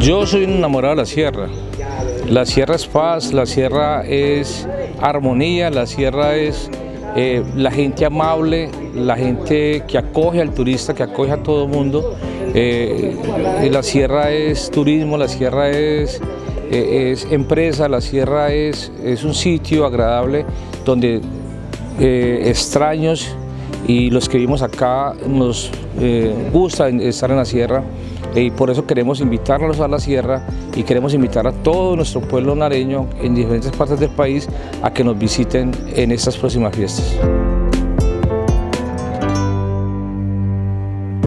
Yo soy un enamorado de la sierra. La sierra es paz, la sierra es armonía, la sierra es eh, la gente amable, la gente que acoge al turista, que acoge a todo el mundo. Eh, la sierra es turismo, la sierra es, eh, es empresa, la sierra es, es, un sitio agradable donde extraños y los que vivimos acá nos gusta estar en la sierra y por eso queremos invitarlos a la sierra y queremos invitar a todo nuestro pueblo nareño en diferentes partes del país a que nos visiten en estas próximas fiestas.